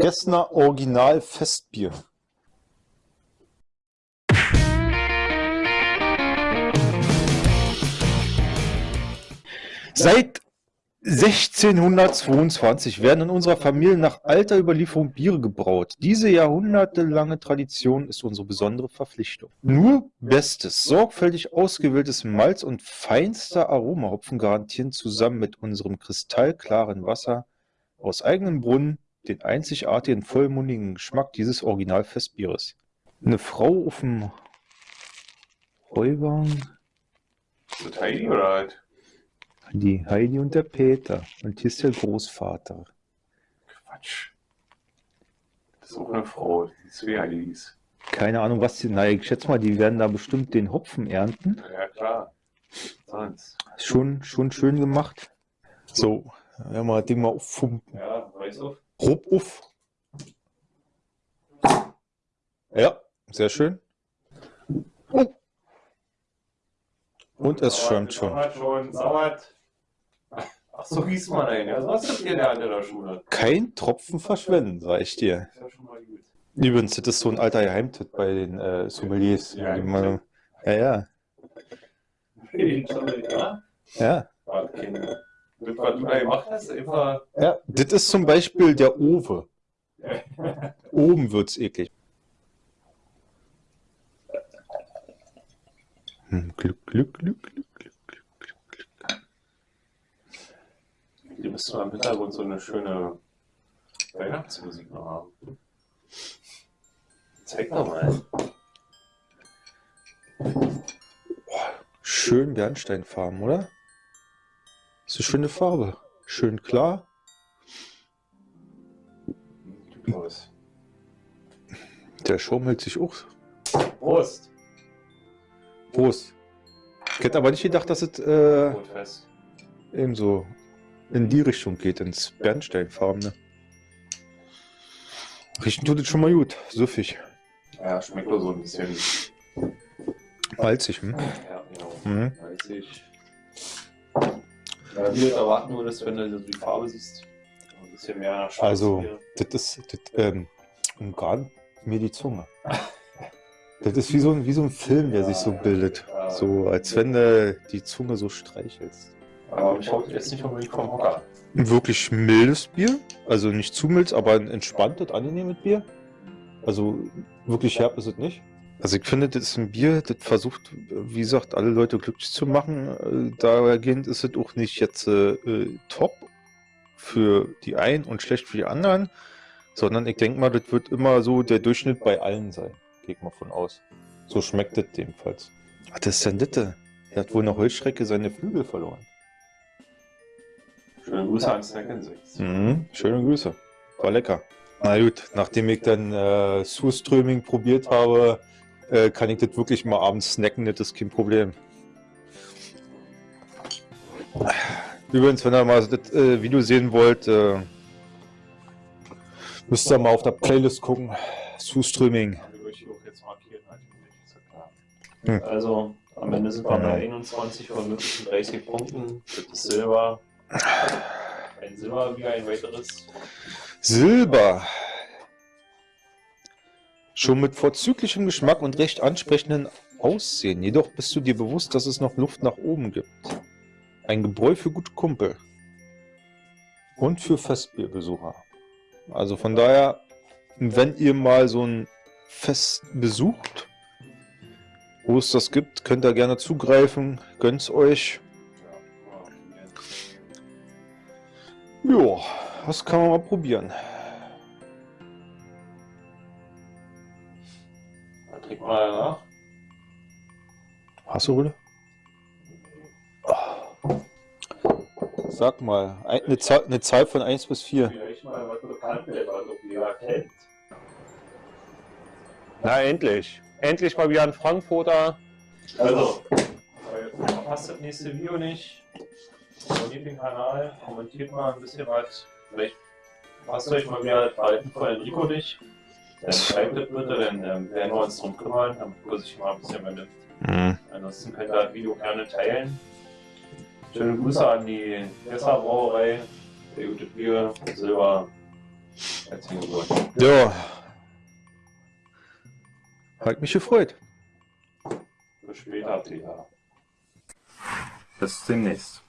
Gessner Original Festbier. Seit 1622 werden in unserer Familie nach alter Überlieferung Biere gebraut. Diese jahrhundertelange Tradition ist unsere besondere Verpflichtung. Nur bestes, sorgfältig ausgewähltes Malz und feinster Aromahopfen garantieren zusammen mit unserem kristallklaren Wasser aus eigenem Brunnen den einzigartigen, vollmundigen Geschmack dieses Original-Festbieres. Eine Frau auf dem Heuwagen. Ist das Heidi oder halt? Die Heidi und der Peter. Und hier ist der Großvater. Quatsch. Das ist auch eine Frau, die ist wie Heidi hieß. Keine Ahnung, was die. Na, ich schätze mal, die werden da bestimmt den Hopfen ernten. Ja, klar. Sonst. Schon, schon schön gemacht. So, wenn wir das Ding mal auffumpen. Ja, weiß auf. Grob auf. Ja, sehr schön. Oh. Und es schäumt schon. Sauert schon, sauert. Ach, so hieß man einen. Ja, was habt ihr in der Schule? Kein Tropfen verschwenden, sag ich dir. Ist ja schon mal gut. Übrigens, das ist so ein alter Geheimtipp bei den äh, Sommeliers. Ja, ja, ja, Ja? ja. Das, was du da gemacht hast, einfach... Ja, das ist zum Beispiel der Owe. Oben wird es eklig. Hm, glück, Glück, Glück, Glück, Glück, Glück, Glück, Glück. Hier müsste man im Hintergrund so eine schöne Weihnachtsmusik noch haben. Zeig doch mal. Schön Bernsteinfarben, oder? Ist eine schöne Farbe. Schön klar. Der schaumelt sich auch. Prost! Prost. Ich hätte aber nicht gedacht, dass es äh, Brotfest. eben so in die Richtung geht, ins Bernsteinfarbene. Riechen tut es schon mal gut. Süffig. Ja, schmeckt nur so ein bisschen. Malzig, hm? Ja, genau. Mhm. Ich. Ja, du erwarten würdest, wenn du die Farbe siehst. Ein bisschen mehr Schwarz Also, hier. das ist, das, ähm, umgarnt mir die Zunge. Das ist wie so ein, wie so ein Film, der sich so bildet. So, als wenn du die Zunge so streichelst. Aber mich haut jetzt nicht unbedingt vom Hocker. Ein wirklich mildes Bier, also nicht zu mild, aber ein entspanntes, angenehmes Bier. Also wirklich herb ist es nicht. Also ich finde, das ist ein Bier, das versucht, wie gesagt, alle Leute glücklich zu machen. Äh, Dahergehend ist es auch nicht jetzt äh, äh, top für die einen und schlecht für die anderen, sondern ich denke mal, das wird immer so der Durchschnitt bei allen sein. Gehe ich mal von aus. So schmeckt das jedenfalls. Was ist denn das? Er hat wohl eine Heuschrecke seine Flügel verloren. Schöne Grüße an Snack Insects. Mhm, schöne Grüße. War lecker. Na gut, nachdem ich dann äh, Surströming probiert habe, äh, kann ich das wirklich mal abends snacken, das ist kein Problem. Übrigens, wenn ihr mal das äh, Video sehen wollt, äh, müsst ihr mal auf der Playlist gucken. Ja klar. Hm. Also, am Ende sind wir bei 21 von möglichen 30 Punkten. Das ist Silber. Ein Silber wie ein weiteres. Silber. Schon mit vorzüglichem Geschmack und recht ansprechenden Aussehen. Jedoch bist du dir bewusst, dass es noch Luft nach oben gibt. Ein Gebräu für gute Kumpel. Und für Festbierbesucher. Also von daher, wenn ihr mal so ein Fest besucht, wo es das gibt, könnt ihr gerne zugreifen. Gönnt's euch. Ja, das kann man mal probieren. Trink mal nach. Hast du, Rüde? Sag mal, ein- eine Zahl, eine Zahl von 1 bis 4. Vielleicht mal was bekannt wird, was auch jeder kennt. Na endlich. Endlich mal wieder ein Frankfurter. Also, verpasst das nächste Video nicht. Abonniert den Kanal, kommentiert mal ein bisschen was. Vielleicht passt euch mal wieder das Verhalten von Enrico nicht. Dann schreibt das bitte, dann ähm, werden wir uns drum kümmern, damit er sich mal ein bisschen benimmt. Mhm. Ansonsten könnt ihr das Video gerne teilen. Schöne Grüße an die Messer Brauerei, der gute Bier, Silber Herzlichen Glückwunsch. Ja. Hat mich gefreut. Bis später, Peter. Bis demnächst.